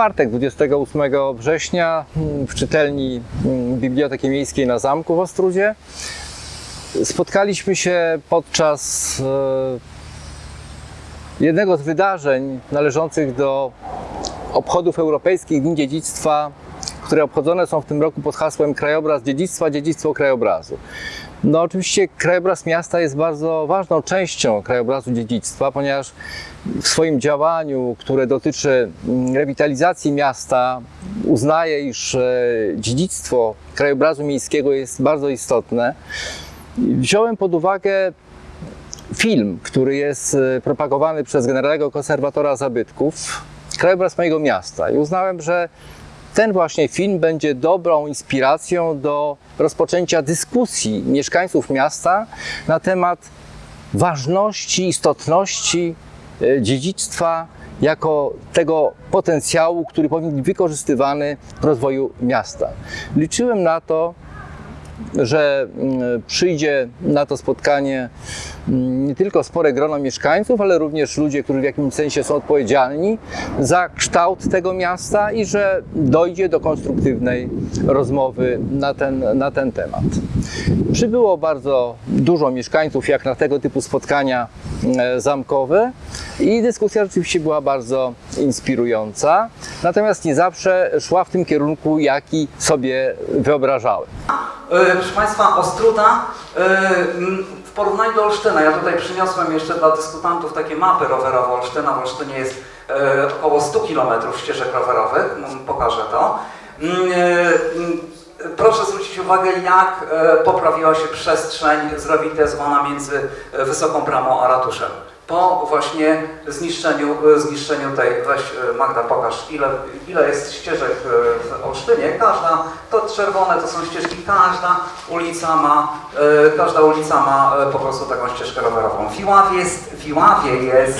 czwartek 28 września mm, w czytelni mm, Biblioteki Miejskiej na Zamku w Ostrudzie. Spotkaliśmy się podczas e, jednego z wydarzeń należących do obchodów europejskich Dni Dziedzictwa, które obchodzone są w tym roku pod hasłem Krajobraz Dziedzictwa, Dziedzictwo Krajobrazu. No oczywiście krajobraz miasta jest bardzo ważną częścią krajobrazu dziedzictwa, ponieważ w swoim działaniu, które dotyczy mm, rewitalizacji miasta, uznaje, iż e, dziedzictwo krajobrazu miejskiego jest bardzo istotne. Wziąłem pod uwagę film, który jest e, propagowany przez generalnego konserwatora zabytków, krajobraz mojego miasta i uznałem, że ten właśnie film będzie dobrą inspiracją do rozpoczęcia dyskusji mieszkańców miasta na temat ważności, istotności e, dziedzictwa jako tego potencjału, który powinien być wykorzystywany w rozwoju miasta. Liczyłem na to, że mm, przyjdzie na to spotkanie mm, nie tylko spore grono mieszkańców, ale również ludzie, którzy w jakimś sensie są odpowiedzialni za kształt tego miasta i że dojdzie do konstruktywnej rozmowy na ten, na ten temat. Przybyło bardzo dużo mieszkańców, jak na tego typu spotkania e, zamkowe i dyskusja rzeczywiście była bardzo inspirująca, natomiast nie zawsze szła w tym kierunku, jaki sobie wyobrażałem. E, Proszę Państwa, Ostruda e, w porównaniu do Olsztyna, ja tutaj przyniosłem jeszcze dla dyskutantów takie mapy rowerowe Olsztyna. W Olsztynie jest e, około 100 km ścieżek rowerowych, m, pokażę to. M, e, m, Proszę zwrócić uwagę, jak poprawiła się przestrzeń zrewitalizowana między e, Wysoką Bramą a ratuszem. Po właśnie zniszczeniu, e, zniszczeniu tej, weź e, Magda pokaż ile, ile jest ścieżek e, w Olsztynie. Każda, to czerwone to są ścieżki, każda ulica ma, każda ulica ma po prostu taką ścieżkę rowerową. W Iławie jest, w Iławie jest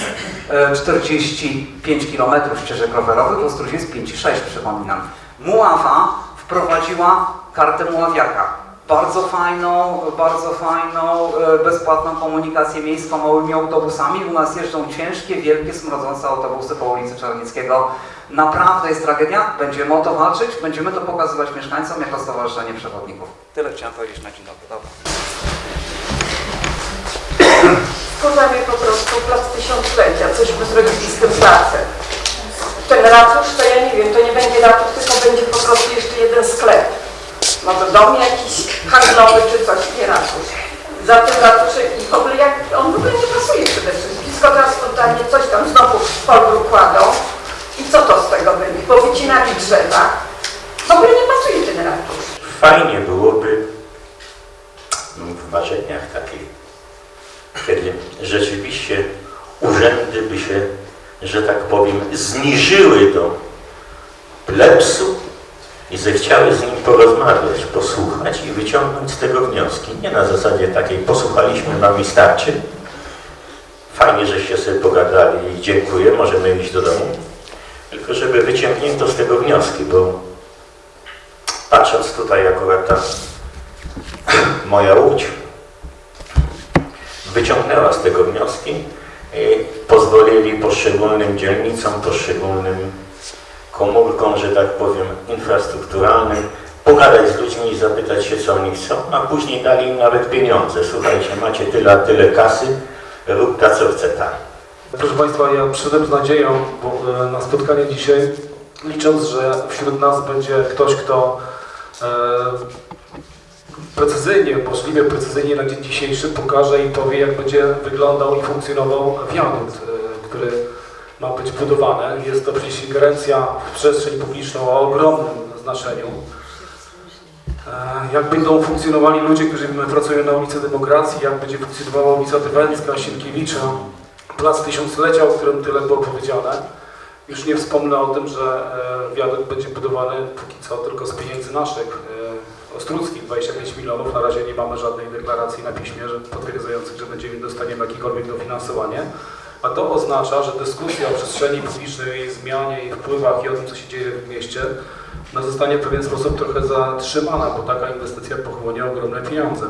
e, 45 km ścieżek rowerowych, w Ostrudzie jest 5,6 przypominam. Muława wprowadziła kartę muławiaka. Bardzo fajną, bardzo fajną, e, bezpłatną komunikację miejską małymi autobusami. U nas jeżdżą ciężkie, wielkie, smrodzące autobusy po ulicy Czarnickiego. Naprawdę jest tragedia. Będziemy o to walczyć, będziemy to pokazywać mieszkańcom jako Stowarzyszenie Przewodników. Tyle chciałem powiedzieć na dzień dobry. Dobra. Wkurza mnie po prostu plac tysiąclecia, cośmy zrobili z tym placem. Ten ratusz, to ja nie wiem, to nie będzie ratusz, tylko będzie po prostu jeszcze jeden sklep. Może dom jakiś handlowy czy coś, nie ratusz. Za tym i w ogóle jak, on w ogóle nie pasuje przede wszystkim. Teraz spontanie coś tam znowu w polu kładą. I co to z tego będzie? Powycinali drzewa. W ogóle nie pasuje ten ratusz. Fajnie byłoby w marzeniach takich, kiedy rzeczywiście urzędy by się, że tak powiem, zniżyły do plebsu i zechciały z nim porozmawiać, posłuchać i wyciągnąć z tego wnioski. Nie na zasadzie takiej posłuchaliśmy, nam i starczy. Fajnie, żeście sobie pogadali i dziękuję, możemy iść do domu. Tylko żeby wyciągnięto z tego wnioski, bo patrząc tutaj akurat ta moja łódź wyciągnęła z tego wnioski i pozwolili poszczególnym dzielnicom, poszczególnym komórkom, że tak powiem, infrastrukturalnym pogadać z ludźmi i zapytać się, co oni chcą, a później dali im nawet pieniądze. Słuchajcie, macie tyle, tyle kasy, rób ta, co chce ta. Proszę Państwa, ja przyszedłem z nadzieją e, na spotkanie dzisiaj, licząc, że wśród nas będzie ktoś, kto e, precyzyjnie, możliwie precyzyjnie na dzień dzisiejszy pokaże i powie, jak będzie wyglądał i funkcjonował wiadukt, e, który ma być budowany. Jest to ingerencja w przestrzeń publiczną o ogromnym znaczeniu. E, Jak będą funkcjonowali ludzie, którzy pracują na ulicy Demokracji, jak będzie funkcjonowała ulica Tyweńska, Sienkiewicza, Plac Tysiąclecia, o którym tyle było powiedziane. Już nie wspomnę o tym, że e, wiadukt będzie budowany póki co tylko z pieniędzy naszych, e, ostruckich, 25 milionów. Na razie nie mamy żadnej deklaracji na piśmie potwierdzających, że będziemy dostaniemy jakiekolwiek dofinansowanie. A to oznacza, że dyskusja o przestrzeni publicznej, jej zmianie, jej wpływach i o tym, co się dzieje w mieście, no, zostanie w pewien sposób trochę zatrzymana, bo taka inwestycja pochłonie ogromne pieniądze.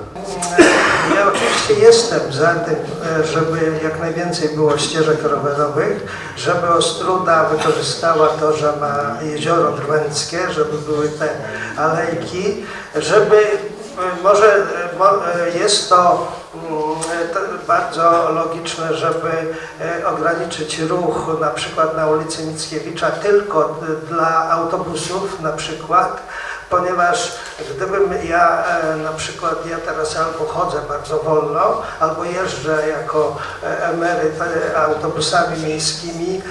Ja oczywiście jestem za tym, e, żeby jak najwięcej było ścieżek rowerowych, żeby Ostruda wykorzystała to, że ma jezioro drwęckie, żeby były te alejki, żeby e, może e, mo- e, jest to bardzo logiczne, żeby e, ograniczyć ruch na przykład na ulicy Mickiewicza tylko dla autobusów na przykład, ponieważ gdybym ja e, na przykład, ja teraz albo chodzę bardzo wolno, albo jeżdżę jako e, emeryt e, autobusami miejskimi,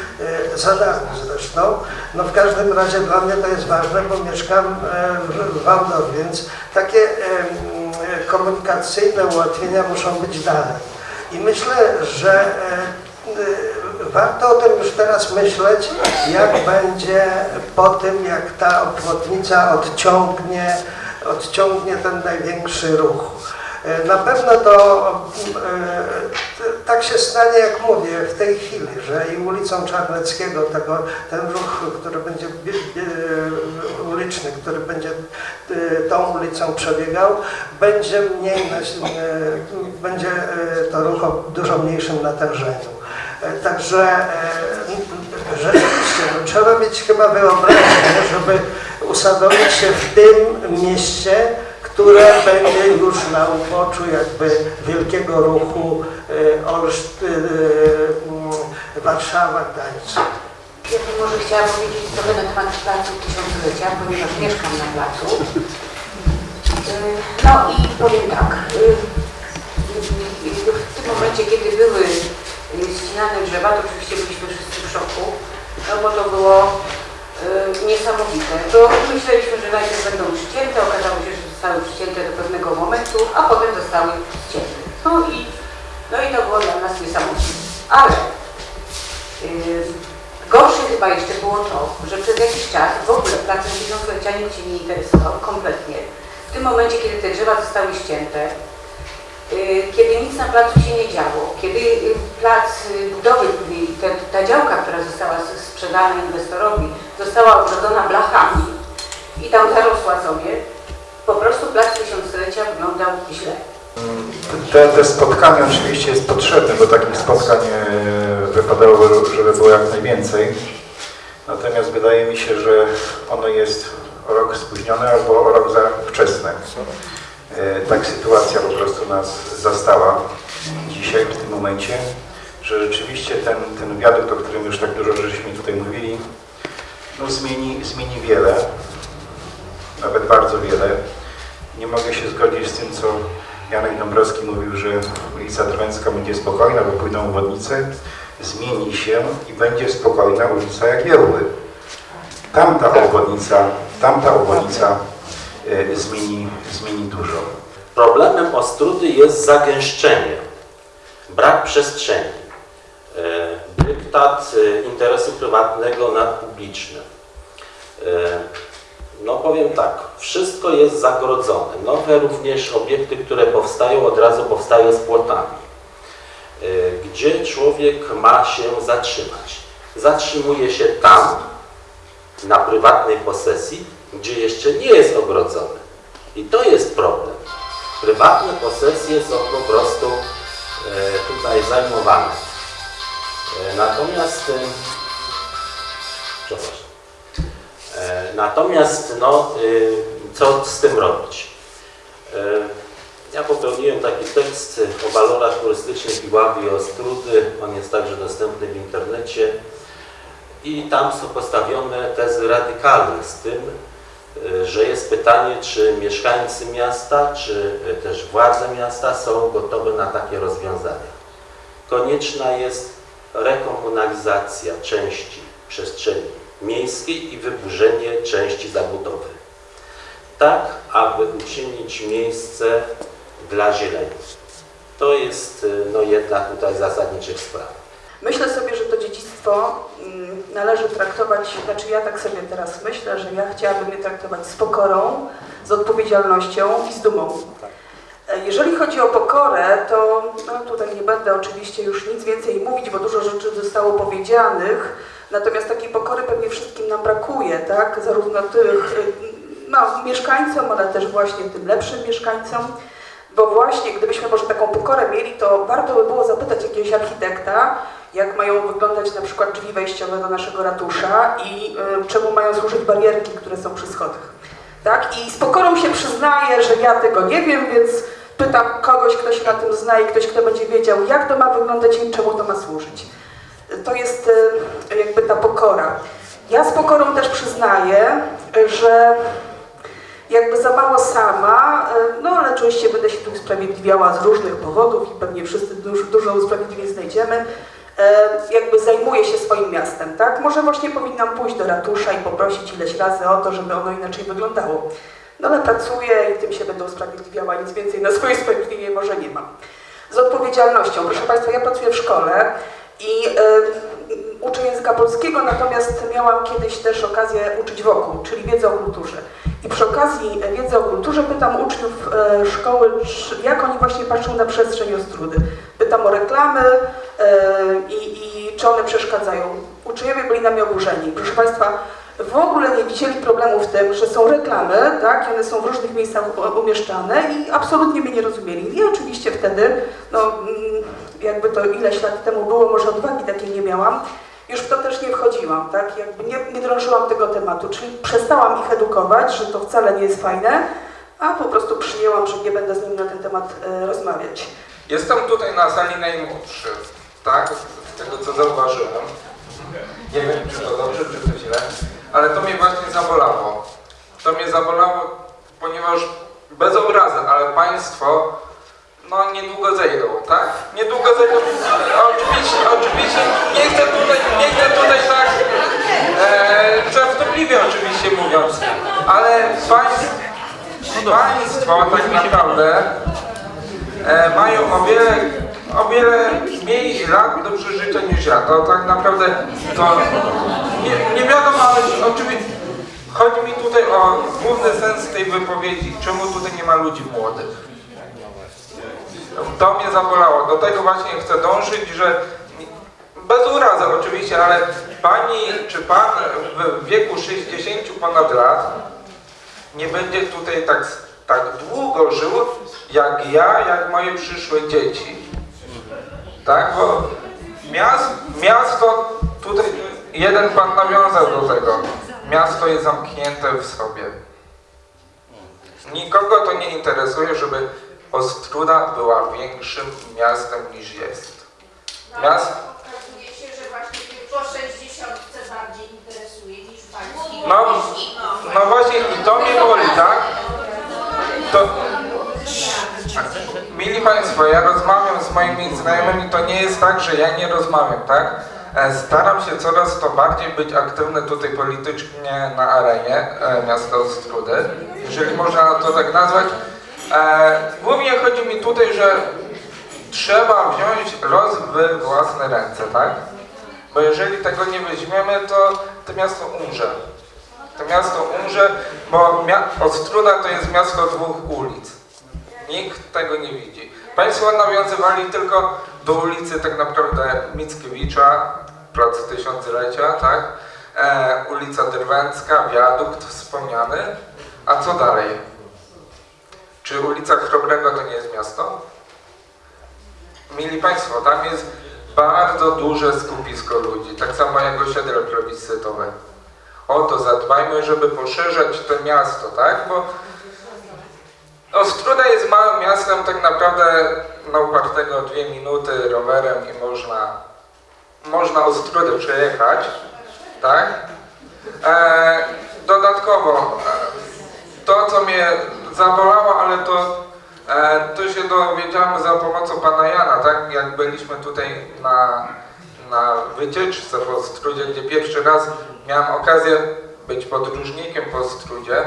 e, za darmo zresztą, no w każdym razie dla mnie to jest ważne, bo mieszkam e, w- Wałdowie, więc takie e, e, komunikacyjne ułatwienia muszą być dalej. I myślę, że e, e, warto o tym już teraz myśleć, jak będzie po tym, jak ta obwodnica odciągnie, odciągnie ten największy ruch. E, Na pewno to e, tak się stanie, jak mówię, w tej chwili, że i ulicą Czarneckiego tego, ten ruch, który będzie bie- uliczny, który będzie e, tą ulicą przebiegał, będzie mniej, e, będzie e, to ruch o dużo mniejszym natężeniu. E, Także e, rzeczywiście no, trzeba mieć chyba wyobraźnię, żeby usadowić się w tym mieście, które będzie już na uboczu jakby wielkiego ruchu e, Olszt, e, mm, Warszawa, Gdańsk. Ja bym może chciała powiedzieć trochę na temat Placu Tysiąclecia, ponieważ mieszkam na placu. Yy, No i powiem tak. W tym momencie, kiedy były ścinane drzewa, to oczywiście byliśmy wszyscy w szoku, no bo to było niesamowite. Bo myśleliśmy, że najpierw będą przycięte, okazało się, że zostały przycięte do pewnego momentu, a potem zostały ścięte. No i, no i to było dla nas niesamowite. Ale Yy, Gorsze chyba jeszcze było to, że przez jakiś czas w ogóle placem tysiąclecia nikt się nie interesował kompletnie. W tym momencie, kiedy te drzewa zostały ścięte, yy, kiedy nic na placu się nie działo, kiedy yy, plac yy, budowy, te, ta działka, która została sprzedana inwestorowi, została ogrodzona blachami i tam zarosła sobie, po prostu plac tysiąclecia wyglądał źle. Te, te spotkanie oczywiście jest potrzebne, bo takich spotkań e, wypadałoby, żeby było jak najwięcej. Natomiast wydaje mi się, że ono jest o rok spóźnione albo o rok za wczesne. E, Tak sytuacja po prostu nas zastała dzisiaj, w tym momencie, że rzeczywiście ten, ten wiadukt, o którym już tak dużo żeśmy tutaj mówili, no zmieni, zmieni wiele, nawet bardzo wiele. Nie mogę się zgodzić z tym, co Janek Dąbrowski mówił, że ulica Drwęcka będzie spokojna, bo pójdą obwodnice. Zmieni się i będzie spokojna ulica Jagiełły. Tamta obwodnica, tamta obwodnica e, zmieni, zmieni dużo. Problemem Ostrudy jest zagęszczenie, brak przestrzeni, e, dyktat e, interesu prywatnego nad publicznym. No powiem tak, wszystko jest zagrodzone. Nowe również obiekty, które powstają, od razu powstają z płotami. E, Gdzie człowiek ma się zatrzymać? Zatrzymuje się tam, na prywatnej posesji, gdzie jeszcze nie jest ogrodzony. I to jest problem. Prywatne posesje są po prostu e, tutaj zajmowane. E, natomiast, przepraszam. Natomiast, no, e, co z tym robić? E, ja popełniłem taki tekst o walorach turystycznych Iławy i Ostrudy. On jest także dostępny w internecie. I tam są postawione tezy radykalne z tym, e, że jest pytanie, czy mieszkańcy miasta, czy też władze miasta są gotowe na takie rozwiązania. Konieczna jest rekomunalizacja części przestrzeni miejskiej i wyburzenie części zabudowy. Tak, aby uczynić miejsce dla zieleni. To jest e, no, jedna tutaj zasadniczych spraw. Myślę sobie, że to dziedzictwo mm, należy traktować, znaczy ja tak sobie teraz myślę, że ja chciałabym je traktować z pokorą, z odpowiedzialnością i z dumą. E, Jeżeli chodzi o pokorę, to no tutaj nie będę oczywiście już nic więcej mówić, bo dużo rzeczy zostało powiedzianych. Natomiast takiej pokory pewnie wszystkim nam brakuje, tak? Zarówno tych no, mieszkańcom, ale też właśnie tym lepszym mieszkańcom. Bo właśnie gdybyśmy może taką pokorę mieli, to warto by było zapytać jakiegoś architekta, jak mają wyglądać na przykład drzwi wejściowe do naszego ratusza i y, czemu mają służyć barierki, które są przy schodach. Tak? I z pokorą się przyznaję, że ja tego nie wiem, więc pytam kogoś, kto się na tym zna i ktoś, kto będzie wiedział, jak to ma wyglądać i czemu to ma służyć. To jest y, jakby ta pokora. Ja z pokorą też przyznaję, że jakby za mało sama, y, no ale oczywiście będę się tu usprawiedliwiała z różnych powodów i pewnie wszyscy dużo, dużo usprawiedliwień znajdziemy, y, jakby zajmuję się swoim miastem, tak? Może właśnie powinnam pójść do ratusza i poprosić ileś razy o to, żeby ono inaczej wyglądało. No ale pracuję i tym się będę usprawiedliwiała, nic więcej na swoje usprawiedliwienie może nie mam. Z odpowiedzialnością. Proszę Państwa, ja pracuję w szkole i y, uczę języka polskiego, natomiast miałam kiedyś też okazję uczyć wokół, czyli wiedzę o kulturze. I przy okazji wiedzy o kulturze pytam uczniów e, szkoły, jak oni właśnie patrzą na przestrzeń Ostrudy. Pytam o reklamy e, i, i czy one przeszkadzają. Uczniowie byli na mnie oburzeni. Proszę Państwa, w ogóle nie widzieli problemu w tym, że są reklamy, tak, one są w różnych miejscach umieszczane i absolutnie mnie nie rozumieli. I oczywiście wtedy, no mm, jakby to ileś lat temu było, może odwagi takiej nie miałam, już w to też nie wchodziłam, tak, jakby nie, nie drążyłam tego tematu, czyli przestałam ich edukować, że to wcale nie jest fajne, a po prostu przyjęłam, że nie będę z nimi na ten temat e, rozmawiać. Jestem tutaj na sali najmłodszy, tak? Z tego co zauważyłem. Nie wiem, czy to dobrze, czy to źle, ale to mnie właśnie zabolało. To mnie zabolało, ponieważ bez obrazy, ale państwo no niedługo zejdą, tak? Niedługo zejdą. Oczywiście, oczywiście, nie chcę tutaj, nie chcę tutaj tak e, żartobliwie oczywiście mówiąc, ale państw, państwo tak naprawdę e, mają o wiele, o wiele mniej lat do przeżycia niż ja. To tak naprawdę to nie, nie wiadomo, oczywiście chodzi mi tutaj o główny sens tej wypowiedzi. Czemu tutaj nie ma ludzi młodych? To mnie zabolało. Do tego właśnie chcę dążyć, że bez urazy oczywiście, ale pani czy pan w wieku 60 ponad lat nie będzie tutaj tak, tak długo żył, jak ja, jak moje przyszłe dzieci. Tak, bo miast, miasto, tutaj jeden pan nawiązał do tego, miasto jest zamknięte w sobie. Nikogo to nie interesuje, żeby Ostruda była większym miastem niż jest. Miast, Okazuje się, że właśnie po 60 bardziej interesuje niż pański No, no właśnie i to mnie boli, tak? To... Mili Państwo, ja rozmawiam z moimi znajomymi, to nie jest tak, że ja nie rozmawiam, tak? E, Staram się coraz to bardziej być aktywny tutaj politycznie na arenie e, miasta Ostrudy, jeżeli można to tak nazwać. E, Głównie chodzi mi tutaj, że trzeba wziąć los w własne ręce, tak? Bo jeżeli tego nie weźmiemy, to to miasto umrze. To miasto umrze, bo Ostruda to jest miasto dwóch ulic. Nikt tego nie widzi. Państwo nawiązywali tylko do ulicy tak naprawdę Mickiewicza, plac Tysiąclecia, tak? E, ulica Drwęcka, wiadukt wspomniany. A co dalej? Czy ulica Chrobrego to nie jest miasto? Mili Państwo, tam jest bardzo duże skupisko ludzi, tak samo jak osiedle plebiscytowe. O to zadbajmy, żeby poszerzać to miasto, tak? Bo Ostruda jest małym miastem, tak naprawdę na upartego dwie minuty rowerem i można, można Ostrudę przejechać, tak? E, dodatkowo, e, to co mnie zabolało, ale to, e, to się dowiedziałem za pomocą pana Jana, tak? Jak byliśmy tutaj na, na wycieczce po Ostrudzie, gdzie pierwszy raz miałem okazję być podróżnikiem po Ostrudzie,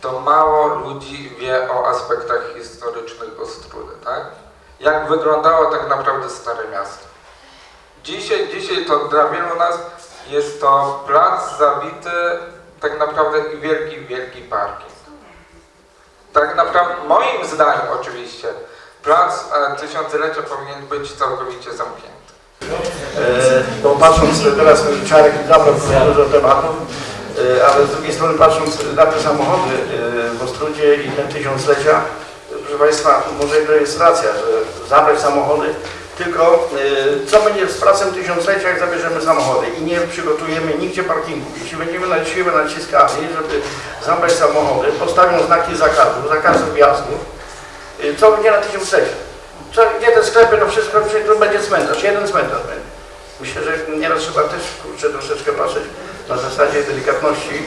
to mało ludzi wie o aspektach historycznych Ostrudy, tak? Jak wyglądało tak naprawdę Stare Miasto. Dzisiaj, dzisiaj to dla wielu nas jest to plac zabity tak naprawdę i wielki, wielki parking. Tak naprawdę, moim zdaniem oczywiście, plac e, tysiąclecia powinien być całkowicie zamknięty. Bo patrząc teraz, Czarek zabrał dużo tematów, e, ale z drugiej strony patrząc na te samochody e, w Ostrudzie i ten tysiąclecia, proszę Państwa, może to jest racja, że zabrać samochody, tylko e, co będzie z pracą tysiąclecia, jak zabierzemy samochody i nie przygotujemy nigdzie parkingów. Jeśli będziemy na siłę naciskali, żeby zabrać samochody, postawią znaki zakazu, zakazu wjazdu, e, co będzie na tysiąclecie? Co, gdzie te sklepy, no wszystko, to będzie cmentarz, jeden cmentarz będzie. Myślę, że nieraz trzeba też kurczę, troszeczkę patrzeć na zasadzie delikatności,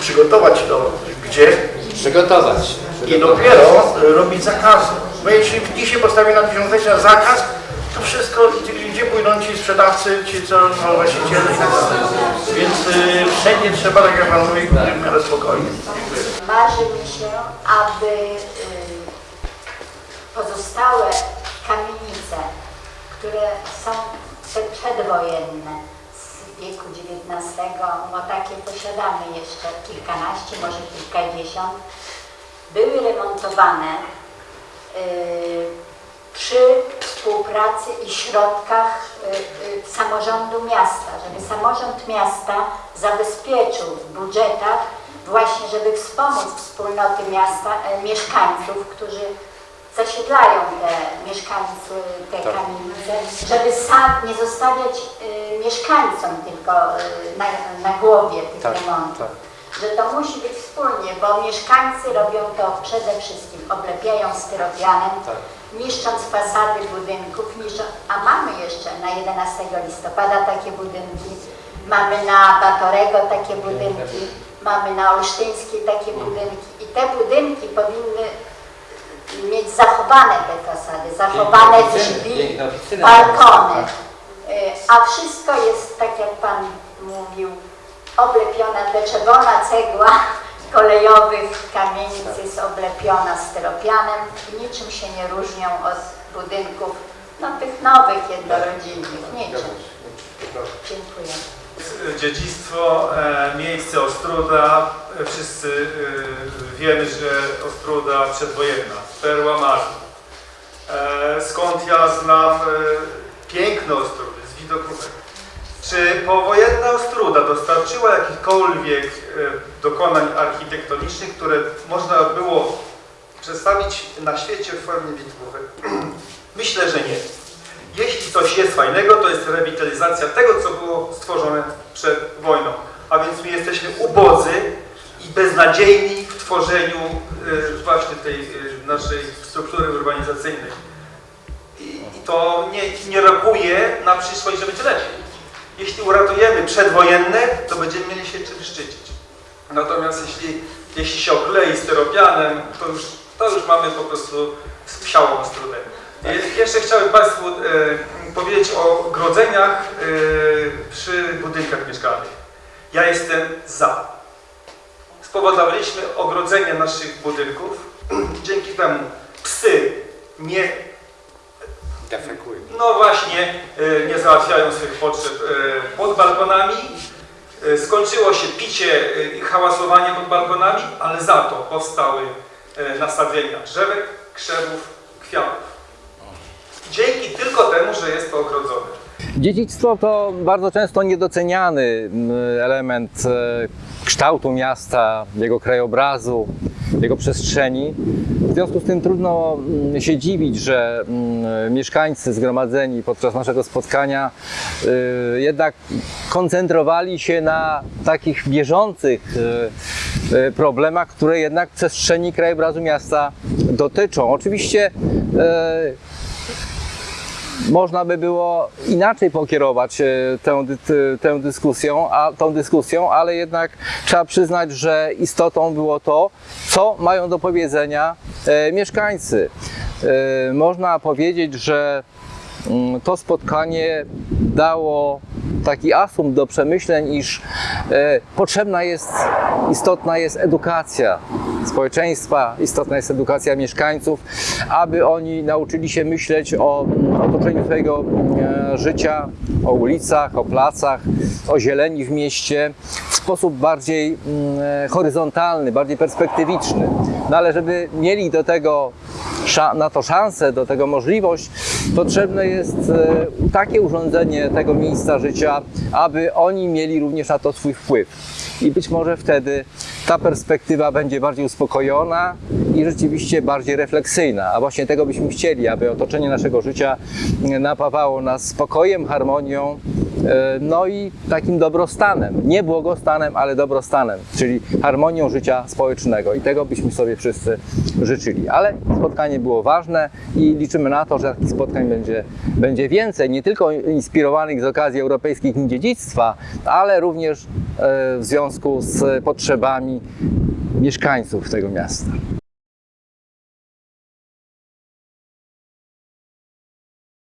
przygotować to gdzie Przygotować. i dopiero y, robić zakazy. Bo jeśli dzisiaj postawi na tysiąclecia zakaz, to wszystko, gdzie- pójdą ci sprzedawcy, ci co są właściciele i tak dalej. Więc y, wszędzie trzeba, tak jak Pan mówi, w miarę spokojnie. Marzy mi się, aby y, pozostałe kamienice, które są przedwojenne z wieku XIX, bo takie posiadamy jeszcze kilkanaście, może kilkadziesiąt, były remontowane y, przy współpracy i środkach y, y, samorządu miasta, żeby samorząd miasta zabezpieczył w budżetach właśnie, żeby wspomóc wspólnoty miasta, e, mieszkańców, którzy zasiedlają te mieszkańcy, te kamienice, żeby sam nie zostawiać y, mieszkańcom tylko y, na, na głowie tych Tak, remontów. tak. że to musi być wspólnie, bo mieszkańcy robią to przede wszystkim, oblepiają styropianem, Tak. niszcząc fasady budynków, niszczą, a mamy jeszcze na 11 listopada takie budynki, mamy na Batorego takie budynki, mamy na Olsztyńskiej takie budynki. I te budynki powinny mieć zachowane te fasady, zachowane drzwi, balkony, Y, a wszystko jest, tak jak Pan mówił, oblepiona, te czerwona cegła kolejowych kamienic jest oblepiona styropianem i niczym się nie różnią od budynków, no tych nowych jednorodzinnych, niczym. Dziękuję. Dziedzictwo, e, miejsce Ostruda. E, Wszyscy e, wiemy, że Ostruda przedwojenna, perła. E, Skąd ja znam e, piękno Ostrudy z widokówek. Czy powojenna Ostruda dostarczyła jakichkolwiek e, dokonań architektonicznych, które można było przedstawić na świecie w formie widokówek? Myślę, że nie. Jeśli coś jest fajnego, to jest rewitalizacja tego, co było stworzone przed wojną. A więc my jesteśmy ubodzy i beznadziejni w tworzeniu właśnie tej naszej struktury urbanizacyjnej. I, i to nie, nie rokuje na przyszłość, że będzie lepiej. Jeśli uratujemy przedwojenne, to będziemy mieli się czym szczycić. Natomiast jeśli, jeśli się oklei styropianem, to już, to już mamy po prostu psiałą ostrudę. Je- Jeszcze chciałbym Państwu e, powiedzieć o grodzeniach e, przy budynkach mieszkalnych. Ja jestem za. Spowodowaliśmy ogrodzenie naszych budynków. Dzięki temu psy nie Defekuj. no właśnie, e, nie załatwiają swych potrzeb e, pod balkonami. E, Skończyło się picie i hałasowanie pod balkonami, ale za to powstały nastawienia drzewek, krzewów, kwiatów. Dzięki tylko temu, że jest to ogrodzone. Dziedzictwo to bardzo często niedoceniany mm, element kształtu miasta, jego krajobrazu, jego przestrzeni. W związku z tym trudno mm, się dziwić, że mm, mieszkańcy zgromadzeni podczas naszego spotkania y, jednak koncentrowali się na takich bieżących y, y, problemach, które jednak przestrzeni krajobrazu miasta dotyczą. Oczywiście można by było inaczej pokierować e, tę, tę dyskusją, a, tą dyskusją, ale jednak trzeba przyznać, że istotą było to, co mają do powiedzenia e, mieszkańcy. E, można powiedzieć, że mm, to spotkanie dało taki asum do przemyśleń, iż e, potrzebna jest, istotna jest edukacja społeczeństwa, istotna jest edukacja mieszkańców, aby oni nauczyli się myśleć o mm, otoczeniu swojego e, życia, o ulicach, o placach, o zieleni w mieście w sposób bardziej mm, horyzontalny, bardziej perspektywiczny. No ale żeby mieli do tego na to szansę, do tego możliwość, potrzebne jest e, takie urządzenie tego miejsca życia, aby oni mieli również na to swój wpływ. I być może wtedy ta perspektywa będzie bardziej uspokojona i rzeczywiście bardziej refleksyjna. A właśnie tego byśmy chcieli, aby otoczenie naszego życia napawało nas spokojem, harmonią, no i takim dobrostanem. Nie błogostanem, ale dobrostanem, czyli harmonią życia społecznego. I tego byśmy sobie wszyscy życzyli. Ale spotkanie było ważne i liczymy na to, że takich spotkań będzie, będzie więcej, nie tylko inspirowanych z okazji Europejskich Dziedzictwa, ale również e, w związku z potrzebami mieszkańców tego miasta.